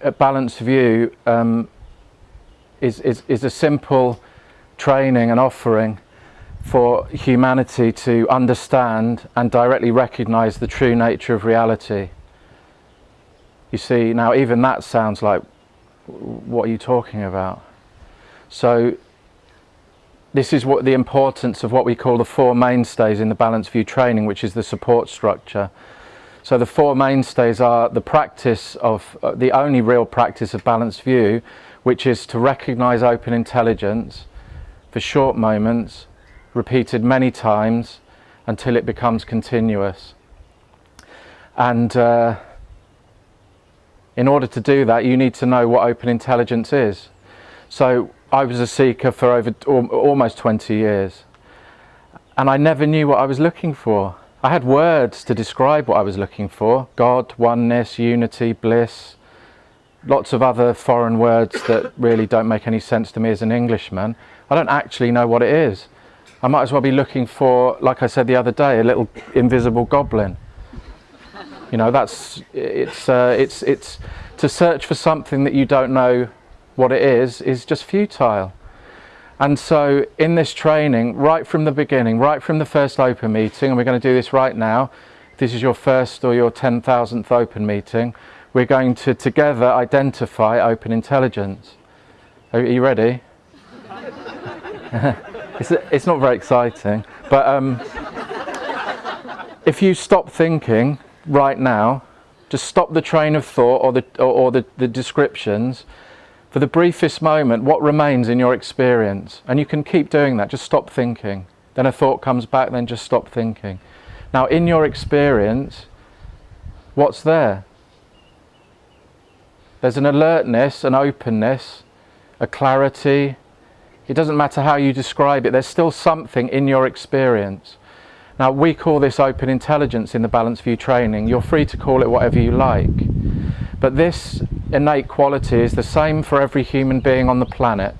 at Balanced View um, is, is, is a simple training and offering for humanity to understand and directly recognize the true nature of reality. You see, now even that sounds like, what are you talking about? So this is what the importance of what we call the four mainstays in the Balanced View training, which is the support structure. So the four mainstays are the practice of, uh, the only real practice of Balanced View, which is to recognize open intelligence for short moments, repeated many times until it becomes continuous. And uh, in order to do that, you need to know what open intelligence is. So I was a seeker for over almost 20 years and I never knew what I was looking for. I had words to describe what I was looking for. God, oneness, unity, bliss, lots of other foreign words that really don't make any sense to me as an Englishman. I don't actually know what it is. I might as well be looking for, like I said the other day, a little invisible goblin. You know, that's, it's, uh, it's, it's to search for something that you don't know what it is, is just futile. And so in this training, right from the beginning, right from the first open meeting, and we're going to do this right now, this is your first or your 10,000th open meeting, we're going to together identify open intelligence. Are you ready? it's, it's not very exciting, but um, if you stop thinking right now, just stop the train of thought or the, or, or the, the descriptions, for the briefest moment, what remains in your experience? And you can keep doing that, just stop thinking. Then a thought comes back, then just stop thinking. Now, in your experience, what's there? There's an alertness, an openness, a clarity. It doesn't matter how you describe it, there's still something in your experience. Now, we call this open intelligence in the Balanced View training. You're free to call it whatever you like. But this innate quality is the same for every human being on the planet.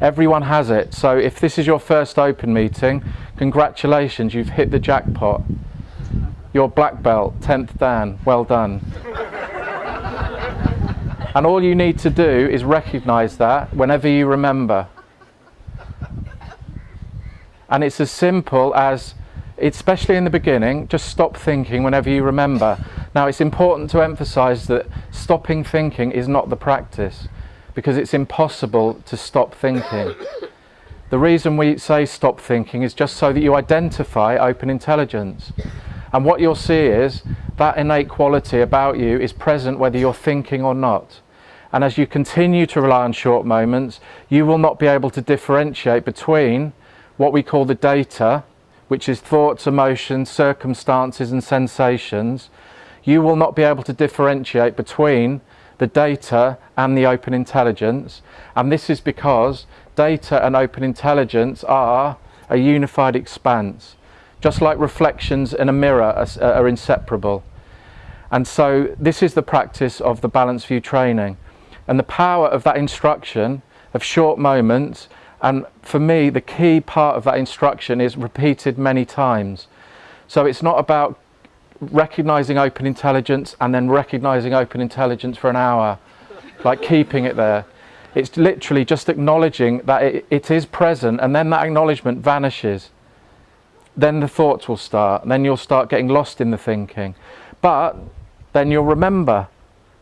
Everyone has it. So if this is your first open meeting, congratulations, you've hit the jackpot. Your black belt, 10th Dan, well done. and all you need to do is recognize that whenever you remember. And it's as simple as especially in the beginning, just stop thinking whenever you remember. Now it's important to emphasize that stopping thinking is not the practice because it's impossible to stop thinking. The reason we say stop thinking is just so that you identify open intelligence. And what you'll see is that innate quality about you is present whether you're thinking or not. And as you continue to rely on short moments, you will not be able to differentiate between what we call the data which is thoughts, emotions, circumstances and sensations, you will not be able to differentiate between the data and the open intelligence. And this is because data and open intelligence are a unified expanse, just like reflections in a mirror are, are inseparable. And so this is the practice of the Balanced View training. And the power of that instruction of short moments and for me, the key part of that instruction is repeated many times. So it's not about recognizing open intelligence and then recognizing open intelligence for an hour, like keeping it there. It's literally just acknowledging that it, it is present and then that acknowledgement vanishes. Then the thoughts will start, and then you'll start getting lost in the thinking. But then you'll remember,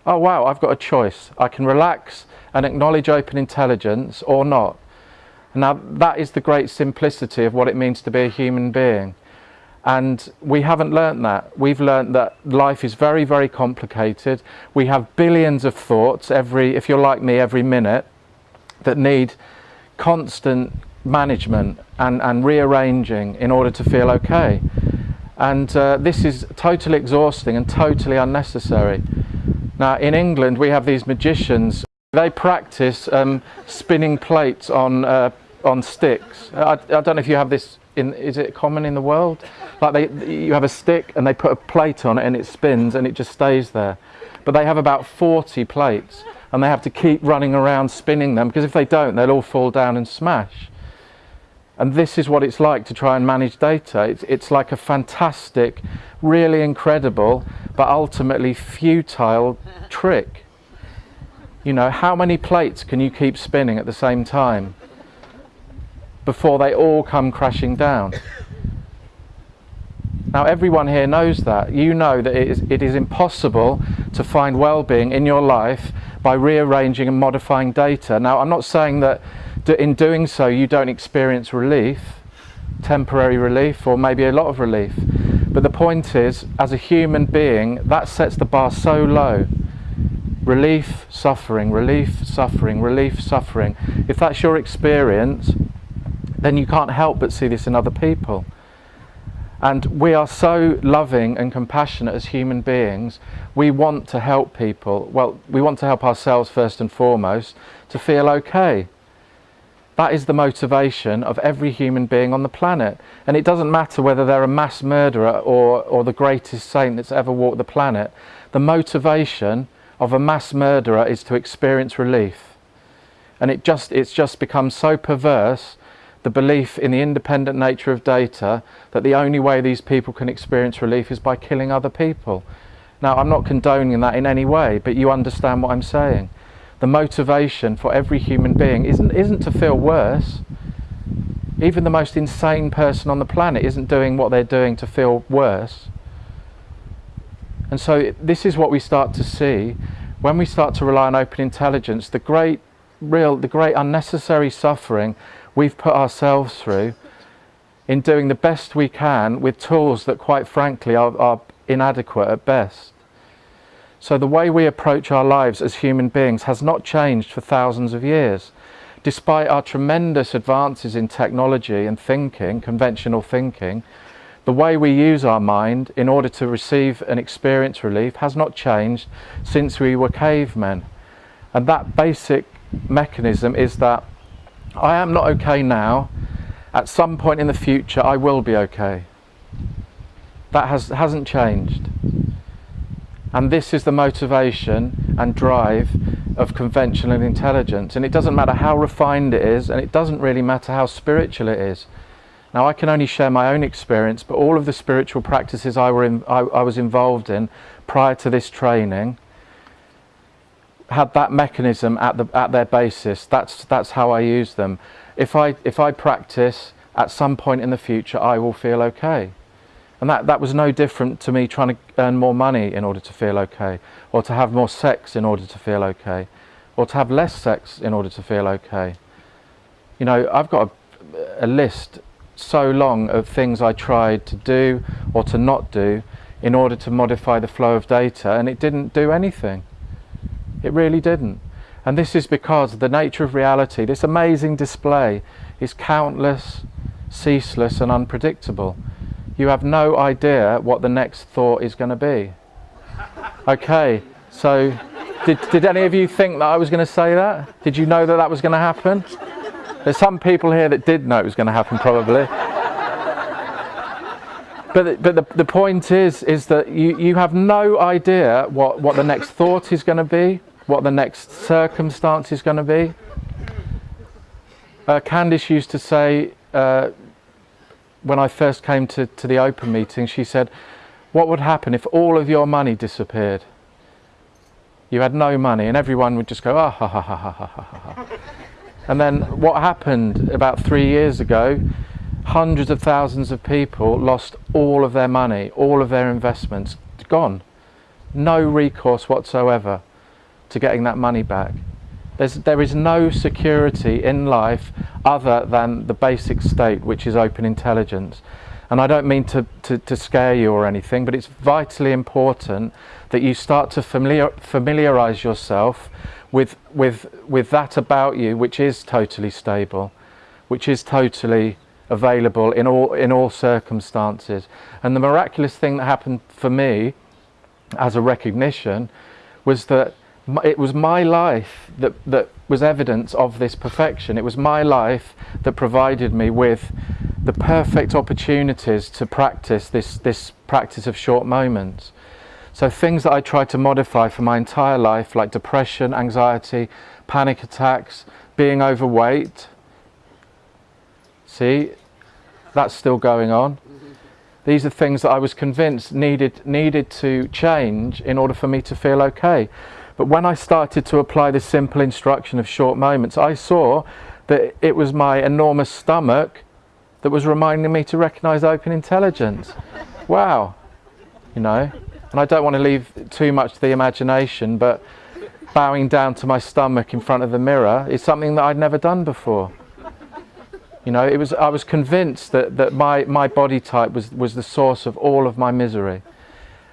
oh wow, I've got a choice. I can relax and acknowledge open intelligence or not. Now that is the great simplicity of what it means to be a human being. And we haven't learnt that. We've learnt that life is very, very complicated. We have billions of thoughts every, if you're like me, every minute that need constant management and, and rearranging in order to feel okay. And uh, this is totally exhausting and totally unnecessary. Now in England we have these magicians they practice um, spinning plates on uh, on sticks. I, I, don't know if you have this in. Is it common in the world? Like they, you have a stick and they put a plate on it and it spins and it just stays there. But they have about 40 plates and they have to keep running around spinning them because if they don't, they'll all fall down and smash. And this is what it's like to try and manage data. It's, it's like a fantastic, really incredible, but ultimately futile trick You know, how many plates can you keep spinning at the same time before they all come crashing down? Now, everyone here knows that. You know that it is, it is impossible to find well being in your life by rearranging and modifying data. Now, I'm not saying that in doing so you don't experience relief, temporary relief, or maybe a lot of relief. But the point is, as a human being, that sets the bar so low. Relief, suffering, relief, suffering, relief, suffering. If that's your experience, then you can't help but see this in other people. And we are so loving and compassionate as human beings. We want to help people. Well, we want to help ourselves first and foremost to feel okay. That is the motivation of every human being on the planet. And it doesn't matter whether they're a mass murderer or, or the greatest saint that's ever walked the planet. The motivation of a mass murderer is to experience relief. And it just, it's just become so perverse the belief in the independent nature of data that the only way these people can experience relief is by killing other people. Now, I'm not condoning that in any way, but you understand what I'm saying. The motivation for every human being isn't, isn't to feel worse. Even the most insane person on the planet isn't doing what they're doing to feel worse. And so, this is what we start to see when we start to rely on open intelligence. The great, real, the great unnecessary suffering we've put ourselves through in doing the best we can with tools that quite frankly are, are inadequate at best. So the way we approach our lives as human beings has not changed for thousands of years. Despite our tremendous advances in technology and thinking, conventional thinking, the way we use our mind in order to receive and experience relief has not changed since we were cavemen. And that basic mechanism is that I am not okay now. At some point in the future, I will be okay. That has, hasn't changed. And this is the motivation and drive of conventional intelligence. And it doesn't matter how refined it is, and it doesn't really matter how spiritual it is. Now, I can only share my own experience, but all of the spiritual practices I, were in, I, I was involved in prior to this training had that mechanism at, the, at their basis. That's, that's how I use them. If I, if I practice, at some point in the future, I will feel okay. And that, that was no different to me trying to earn more money in order to feel okay, or to have more sex in order to feel okay, or to have less sex in order to feel okay. You know, I've got a, a list so long of things I tried to do or to not do in order to modify the flow of data, and it didn't do anything. It really didn't. And this is because the nature of reality, this amazing display, is countless, ceaseless, and unpredictable. You have no idea what the next thought is going to be. Okay, so did, did any of you think that I was going to say that? Did you know that that was going to happen? There's some people here that did know it was going to happen, probably. But, but the, the point is, is that you, you have no idea what, what the next thought is going to be what the next circumstance is going to be. Uh, Candice used to say, uh, when I first came to, to the open meeting, she said, What would happen if all of your money disappeared? You had no money, and everyone would just go, ah, ha, ha, ha, ha, ha, ha, ha. And then what happened about three years ago, hundreds of thousands of people lost all of their money, all of their investments, gone. No recourse whatsoever to getting that money back. There's, there is no security in life other than the basic state, which is open intelligence. And I don't mean to, to, to scare you or anything, but it's vitally important that you start to familiar, familiarize yourself with, with, with that about you, which is totally stable, which is totally available in all, in all circumstances. And the miraculous thing that happened for me as a recognition was that it was my life that, that was evidence of this perfection. It was my life that provided me with the perfect opportunities to practice this, this practice of short moments. So things that I tried to modify for my entire life, like depression, anxiety, panic attacks, being overweight. See, that's still going on. These are things that I was convinced needed, needed to change in order for me to feel okay. But when I started to apply the simple instruction of short moments, I saw that it was my enormous stomach that was reminding me to recognize open intelligence. wow, you know. And I don't want to leave too much to the imagination, but bowing down to my stomach in front of the mirror is something that I'd never done before. You know, it was, I was convinced that, that my, my body type was, was the source of all of my misery.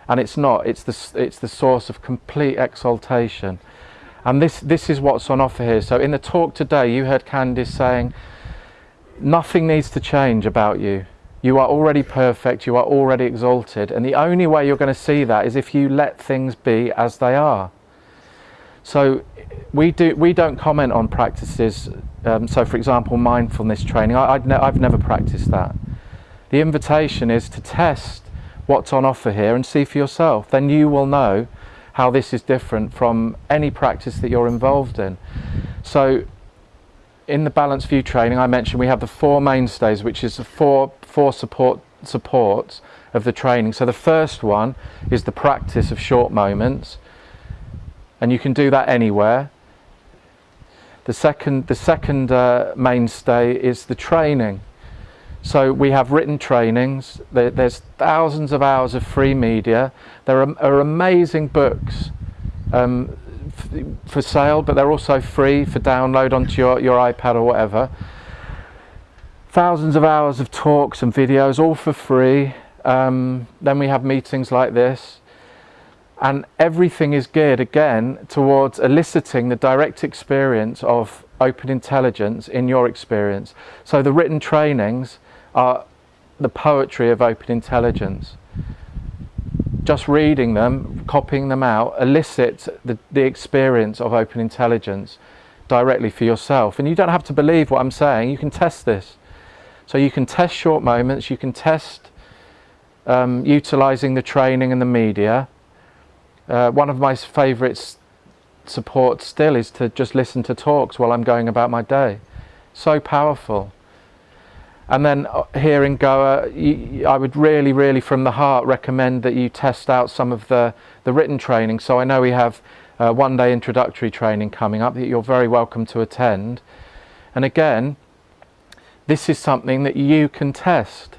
And it's not, it's the, it's the source of complete exaltation. And this, this is what's on offer here. So in the talk today, you heard Candice saying, nothing needs to change about you. You are already perfect, you are already exalted. And the only way you're going to see that is if you let things be as they are. So we, do, we don't comment on practices. Um, so for example, mindfulness training, I, ne I've never practiced that. The invitation is to test what's on offer here and see for yourself. Then you will know how this is different from any practice that you're involved in. So in the balanced view training I mentioned we have the four mainstays which is the four, four support supports of the training. So the first one is the practice of short moments and you can do that anywhere. The second, the second uh, mainstay is the training. So we have written trainings, there's thousands of hours of free media, there are, amazing books um, for sale, but they're also free for download onto your, your iPad or whatever. Thousands of hours of talks and videos, all for free. Um, then we have meetings like this and everything is geared again towards eliciting the direct experience of open intelligence in your experience. So the written trainings are the poetry of open intelligence. Just reading them, copying them out, elicits the, the experience of open intelligence directly for yourself. And you don't have to believe what I'm saying, you can test this. So you can test short moments, you can test um, utilizing the training and the media, uh, one of my favourite supports still is to just listen to talks while I'm going about my day. So powerful. And then uh, here in Goa, I would really, really from the heart recommend that you test out some of the, the written training. So I know we have uh, one day introductory training coming up that you're very welcome to attend. And again, this is something that you can test.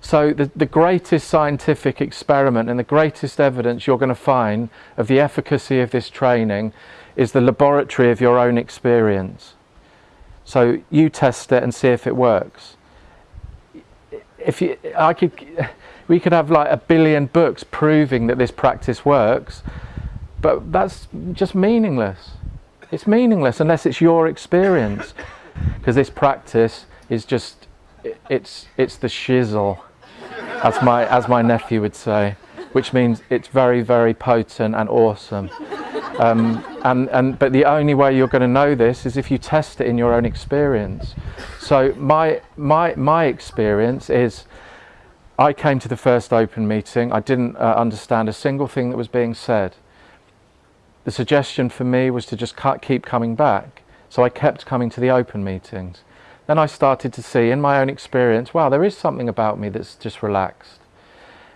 So the, the greatest scientific experiment and the greatest evidence you're going to find of the efficacy of this training is the laboratory of your own experience. So you test it and see if it works. If you, I could, we could have like a billion books proving that this practice works, but that's just meaningless. It's meaningless unless it's your experience, because this practice is just, it's, it's the shizzle as my as my nephew would say, which means it's very very potent and awesome. Um, and and but the only way you're going to know this is if you test it in your own experience. So my my my experience is. I came to the first open meeting. I didn't uh, understand a single thing that was being said. The suggestion for me was to just keep coming back. So I kept coming to the open meetings then I started to see in my own experience, wow, there is something about me that's just relaxed.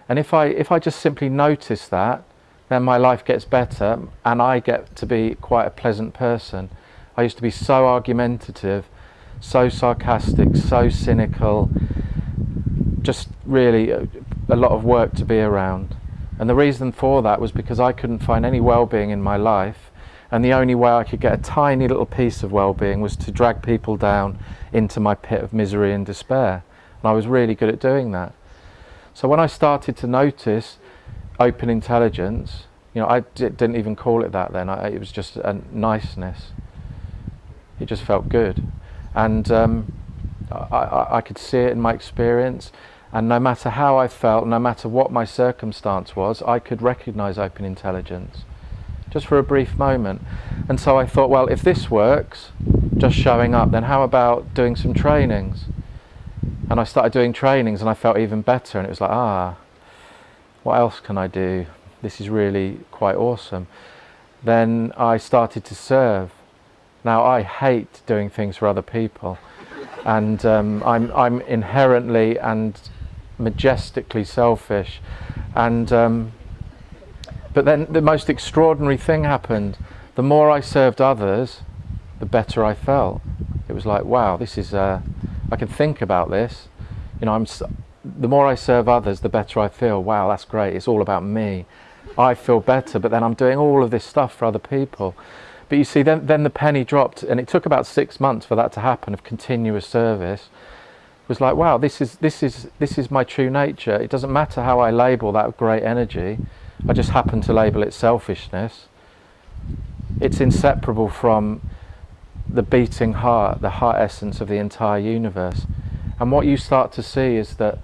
And if I, if I just simply notice that, then my life gets better and I get to be quite a pleasant person. I used to be so argumentative, so sarcastic, so cynical, just really a, a lot of work to be around. And the reason for that was because I couldn't find any well-being in my life and the only way I could get a tiny little piece of well-being was to drag people down into my pit of misery and despair. And I was really good at doing that. So when I started to notice open intelligence, you know, I didn't even call it that then. I, it was just a niceness. It just felt good. And um, I, I, I could see it in my experience. And no matter how I felt, no matter what my circumstance was, I could recognize open intelligence just for a brief moment. And so I thought, well, if this works, just showing up, then how about doing some trainings? And I started doing trainings and I felt even better and it was like, ah, what else can I do? This is really quite awesome. Then I started to serve. Now I hate doing things for other people and um, I'm, I'm inherently and majestically selfish and um, but then the most extraordinary thing happened. the more I served others, the better I felt. It was like, wow, this is, uh, I can think about this. You know, I'm, the more I serve others, the better I feel. Wow, that's great. It's all about me. I feel better, but then I'm doing all of this stuff for other people. But you see, then, then the penny dropped, and it took about six months for that to happen of continuous service. It was like, wow, this is, this, is, this is my true nature. It doesn't matter how I label that great energy. I just happen to label it selfishness. It's inseparable from the beating heart, the heart essence of the entire universe. And what you start to see is that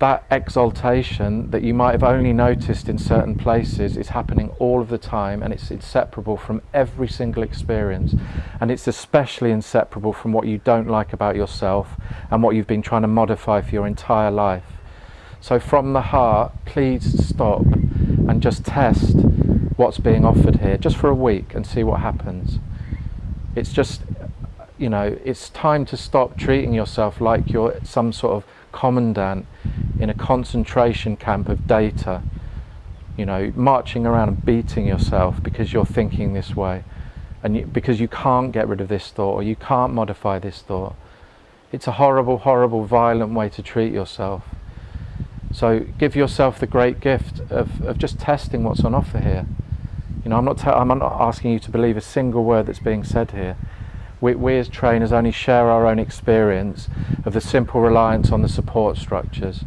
that exaltation that you might have only noticed in certain places is happening all of the time and it's inseparable from every single experience and it's especially inseparable from what you don't like about yourself and what you've been trying to modify for your entire life. So from the heart, please stop and just test what's being offered here just for a week and see what happens. It's just, you know, it's time to stop treating yourself like you're some sort of commandant in a concentration camp of data, you know, marching around and beating yourself because you're thinking this way and you, because you can't get rid of this thought or you can't modify this thought. It's a horrible, horrible, violent way to treat yourself. So give yourself the great gift of, of just testing what's on offer here. You know, I'm not, I'm not asking you to believe a single word that's being said here we, we as trainers only share our own experience of the simple reliance on the support structures.